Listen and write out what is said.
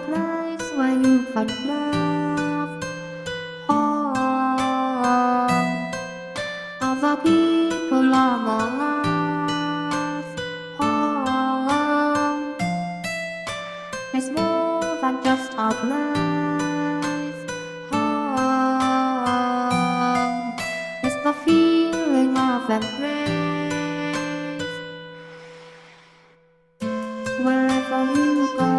place where you find love. All other people among love Home it's more than just a place. Home it's the feeling of embrace. Wherever you go.